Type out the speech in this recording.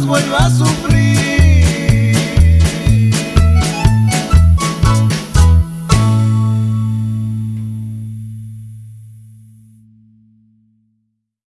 rasgo la azul